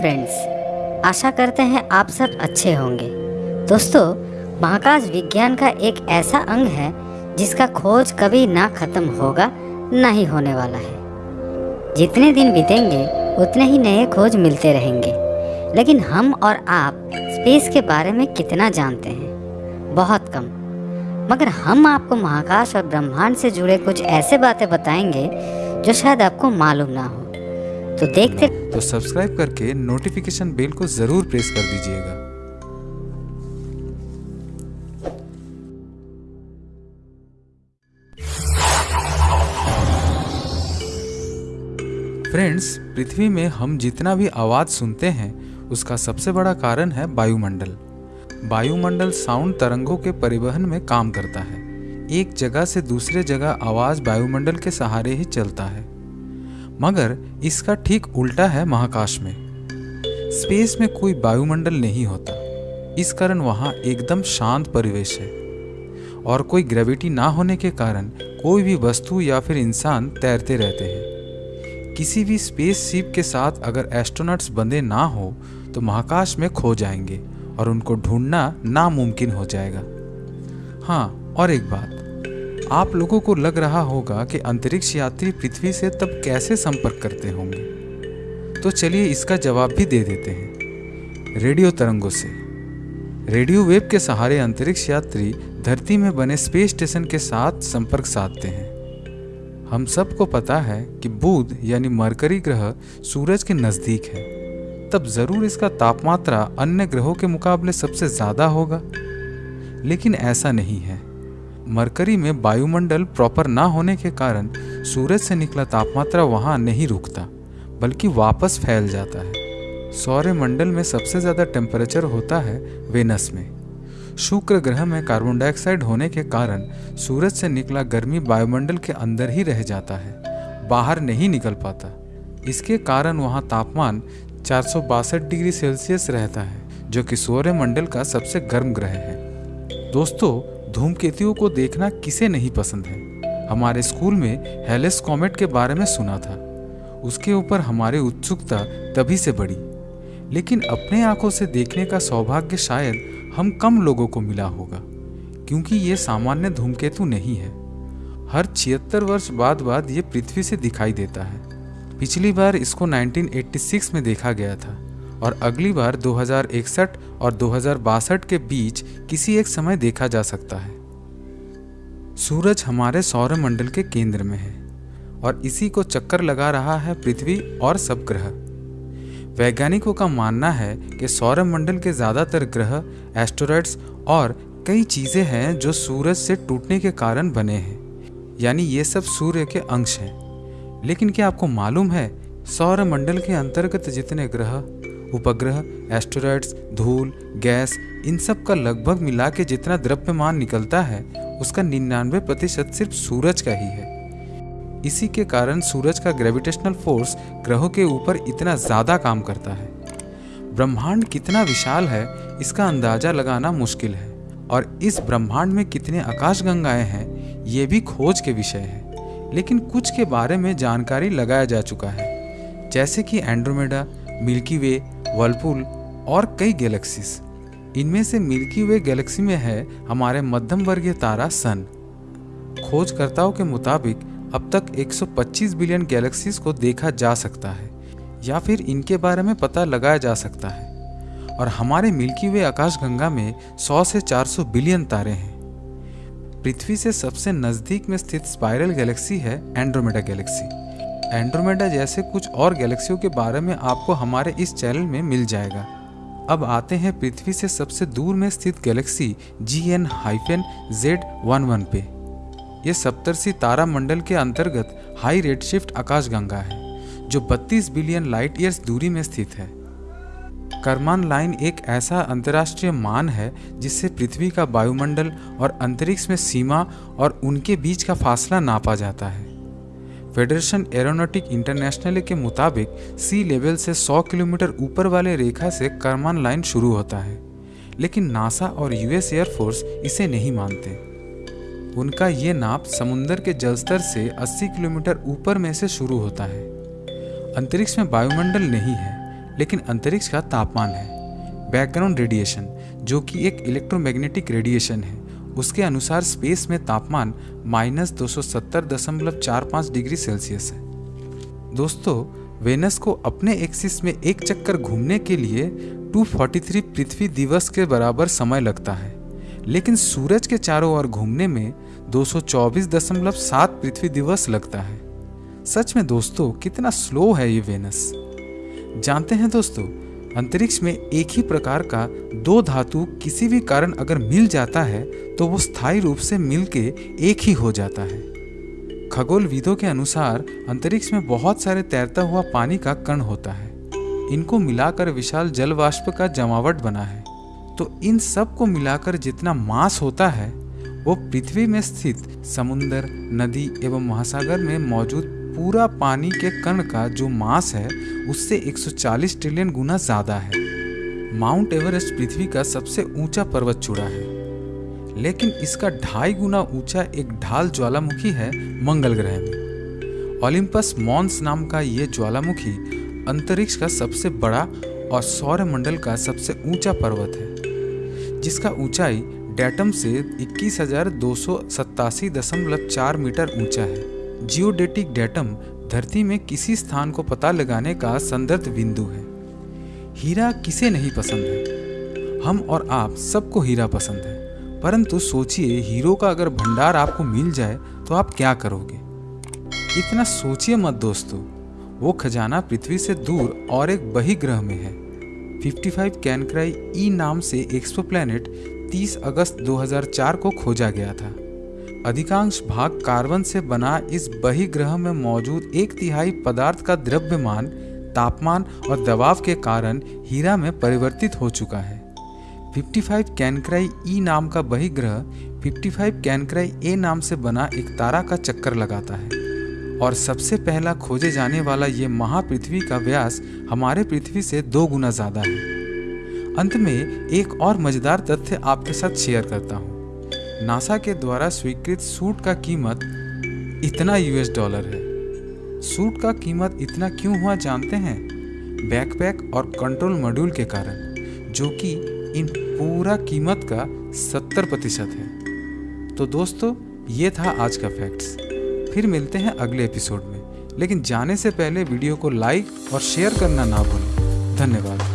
Friends आशा करते हैं आप सब अच्छे होंगे। दोस्तों महाकाश विज्ञान का एक ऐसा अंग है, जिसका खोज कभी ना खत्म होगा, ना ही होने वाला है। जितने दिन बीतेंगे, उतने ही नए खोज मिलते रहेंगे। लेकिन हम और आप स्पेस के बारे में कितना जानते हैं? बहुत कम। मगर हम आपको महाकाश और ब्रह्मांड से जुड़े कुछ ऐसे बातें बताएँगे, जो शायद आपको मालूम ना हो। तो देखते तो सब्सक्राइब करके नोटिफिकेशन बेल को ज़रूर प्रेस कर दीजिएगा। फ्रेंड्स पृथ्वी में हम जितना भी आवाज़ सुनते हैं, उसका सबसे बड़ा कारण है वायुमंडल। वायुमंडल साउंड तरंगों के परिवहन में काम करता है। एक जगह से दूसरे जगह आवाज़ वायुमंडल के सहारे ही चलता है। मगर इसका ठीक उल्टा है महाकाश में। स्पेस में कोई वायुमंडल नहीं होता। इस कारण वहाँ एकदम शांत परिवेश है। और कोई ग्रेविटी ना होने के कारण कोई भी वस्तु या फिर इंसान तैरते रहते हैं। किसी भी स्पेस शिप के साथ अगर एस्ट्रोनट्स बंधे ना हो तो महाकाश में खो जाएँगे और उनको ढूंढना नामुमकिन हो जाएगा। हाँ और एक बात। आप लोगों को लग रहा होगा कि अंतरिक्ष यात्री पृथ्वी से तब कैसे संपर्क करते होंगे। तो चलिए इसका जवाब भी दे देते हैं। रेडियो तरंगों से। रेडियो वेव के सहारे अंतरिक्ष यात्री धरती में बने स्पेस स्टेशन के साथ संपर्क साधते हैं। हम सबको पता है कि बुध यानी मरकरी ग्रह सूरज के नज़दीक है। तब ज़रूर इसका तापमात्रा अन्य ग्रहों के मुकाबले सबसे ज़्यादा होगा। लेकिन ऐसा नहीं है। मरकरी में वायुमंडल प्रॉपर ना होने के कारण सूरज से निकला तापमात्रा वहाँ नहीं रुकता, बल्कि वापस फैल जाता है। सौर्य मंडल में सबसे ज़्यादा टेम्परेचर होता है वेनस में। शुक्र ग्रह में कार्बन डाइऑक्साइड होने के कारण सूरज से निकला गर्मी वायुमंडल के अंदर ही रह जाता है, बाहर नहीं निकल पाता। इसके कारण वहाँ तापमान चार सौ बासठ डिग्री सेल्सियस रहता है, जो कि सौर्य मंडल का सबसे गर्म ग्रह है। दोस्तों धूमकेतुओं को देखना किसे नहीं पसंद है? हमारे स्कूल में हेलेस कॉमेट के बारे में सुना था। उसके ऊपर हमारी उत्सुकता तभी से बढ़ी। लेकिन अपने आँखों से देखने का सौभाग्य शायद हम कम लोगों को मिला होगा, क्योंकि ये सामान्य धूमकेतु नहीं है। हर छिहत्तर वर्ष बाद बाद ये पृथ्वी से दिखाई देता है। पिछली बार इसको 1986 में देखा गया था। और अगली बार 2061 और दो हज़ार बासठ के बीच किसी एक समय देखा जा सकता है। सूरज हमारे सौर मंडल के केंद्र में है और इसी को चक्कर लगा रहा है पृथ्वी और सब ग्रह। वैज्ञानिकों का मानना है कि सौर मंडल के ज़्यादातर ग्रह एस्टोरॉइड्स और कई चीज़ें हैं जो सूरज से टूटने के कारण बने हैं, यानी ये सब सूर्य के अंश हैं। लेकिन क्या आपको मालूम है सौर मंडल के अंतर्गत जितने ग्रह उपग्रह एस्टोरॉइड्स धूल गैस इन सब का लगभग मिला के जितना द्रव्यमान निकलता है, उसका निन्यानवे प्रतिशत सिर्फ़ सूरज का ही है। इसी के कारण सूरज का ग्रेविटेशनल फोर्स ग्रहों के ऊपर इतना ज़्यादा काम करता है। ब्रह्मांड कितना विशाल है, इसका अंदाज़ा लगाना मुश्किल है। और इस ब्रह्मांड में कितने आकाश गंगाएँ हैं, ये भी खोज के विषय है। लेकिन कुछ के बारे में जानकारी लगाया जा चुका है। जैसे कि एंड्रोमेडा मिल्की वे वर्लपूल और कई गैलेक्सीज। इनमें से मिल्की वे गैलेक्सी में है हमारे मध्यम वर्गीय तारा सन। खोजकर्ताओं के मुताबिक, अब तक 125 बिलियन गैलेक्सीज को देखा जा सकता है, या फिर इनके बारे में पता लगाया जा सकता है। और हमारे मिल्की वे आकाशगंगा में 100 से 400 बिलियन तारे हैं। पृथ्वी से सबसे नज़दीक में स्थित स्पाइरल गैलेक्सी है, एंड्रोमेडा गैलेक्सी। एंड्रोमेडा जैसे कुछ और गैलेक्सियों के बारे में आपको हमारे इस चैनल में मिल जाएगा। अब आते हैं पृथ्वी से सबसे दूर में स्थित galaxy G N hyphen Z one one पे। यह तारा मंडल के अंतर्गत हाई रेड शिफ्ट आकाशगंगा है, जो 32 बिलियन लाइट ईयर्स दूरी में स्थित है। करमान लाइन एक ऐसा अंतर्राष्ट्रीय मान है, जिससे पृथ्वी का वायुमंडल और अंतरिक्ष में सीमा और उनके बीच का फासला नापा जाता है। फेडरेशन एरोनॉटिक इंटरनेशनल के मुताबिक सी लेवल से 100 किलोमीटर ऊपर वाले रेखा से करमान लाइन शुरू होता है। लेकिन नासा और यूएस एयरफोर्स इसे नहीं मानते। उनका ये नाप समुद्र के जलस्तर से 80 किलोमीटर ऊपर में से शुरू होता है। अंतरिक्ष में वायुमंडल नहीं है, लेकिन अंतरिक्ष का तापमान है। बैकग्राउंड रेडिएशन जो कि एक इलेक्ट्रोमैग्नेटिक रेडिएशन है। उसके अनुसार स्पेस में तापमान माइनस दो डिग्री सेल्सियस है। दोस्तों वेनस को अपने एक्सिस में एक चक्कर घूमने के लिए 243 पृथ्वी दिवस के बराबर समय लगता है। लेकिन सूरज के चारों ओर घूमने में 224.7 पृथ्वी दिवस लगता है। सच में दोस्तों, कितना स्लो है ये वेनस जानते हैं दोस्तों, अंतरिक्ष में एक ही प्रकार का दो धातु किसी भी कारण अगर मिल जाता है तो वो स्थायी रूप से मिलके एक ही हो जाता है। खगोल विदों के अनुसार, अंतरिक्ष में बहुत सारे तैरता हुआ पानी का कण होता है। इनको मिलाकर विशाल जल वाष्प का जमावट बना है। तो इन सबको मिलाकर जितना मास होता है, वो पृथ्वी में स्थित समुन्दर नदी एवं महासागर में मौजूद पूरा पानी के कण का जो मास है, उससे 140 ट्रिलियन गुना ज़्यादा है। माउंट एवरेस्ट पृथ्वी का सबसे ऊँचा पर्वत चूड़ा है। लेकिन इसका ढाई गुना ऊँचा एक ढाल ज्वालामुखी है मंगल ग्रह में। ओलिम्पस मॉन्स नाम का ये ज्वालामुखी अंतरिक्ष का सबसे बड़ा और सौर मंडल का सबसे ऊँचा पर्वत है, जिसका ऊंचाई डेटम से इक्कीस मीटर ऊँचा है। जियोडेटिक डेटम धरती में किसी स्थान को पता लगाने का संदर्भ बिंदु है। हीरा किसे नहीं पसंद है? हम और आप सबको हीरा पसंद है। परंतु सोचिए, हीरो का अगर भंडार आपको मिल जाए तो आप क्या करोगे? इतना सोचिए मत दोस्तों। वो खजाना पृथ्वी से दूर और एक बही ग्रह में है। 55 कैनक्राई ई नाम से एक्सोप्लैनेट 30 अगस्त 2004 को खोजा गया था। अधिकांश भाग कार्बन से बना इस बही ग्रह में मौजूद एक तिहाई पदार्थ का द्रव्यमान तापमान और दबाव के कारण हीरा में परिवर्तित हो चुका है। 55 कैनक्राई ई नाम का बहिग्रह 55 कैनक्राई ए नाम से बना एक तारा का चक्कर लगाता है। और सबसे पहला खोजे जाने वाला ये महापृथ्वी का व्यास हमारे पृथ्वी से दो गुना ज़्यादा है। अंत में एक और मज़ेदार तथ्य आपके साथ शेयर करता हूँ। नासा के द्वारा स्वीकृत सूट का कीमत इतना यूएस डॉलर है। सूट का कीमत इतना क्यों हुआ जानते हैं? बैकपैक और कंट्रोल मॉड्यूल के कारण, जो कि इन पूरा कीमत का सत्तर प्रतिशत है। तो दोस्तों, ये था आज का फैक्ट्स फिर मिलते हैं अगले एपिसोड में। लेकिन जाने से पहले वीडियो को लाइक और शेयर करना ना भूलें। धन्यवाद।